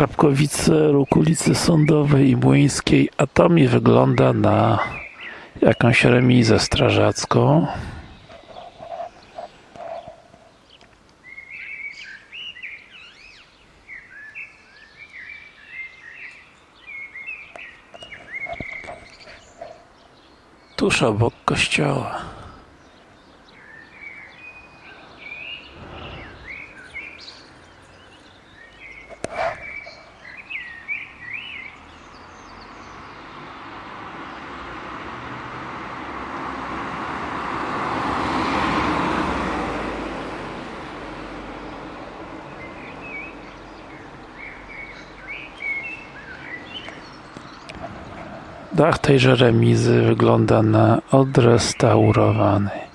Krapkowice, róg Sądowej i Młyńskiej, a to mi wygląda na jakąś remizę strażacką. Tuż obok kościoła. Dach tejże remizy wygląda na odrestaurowany.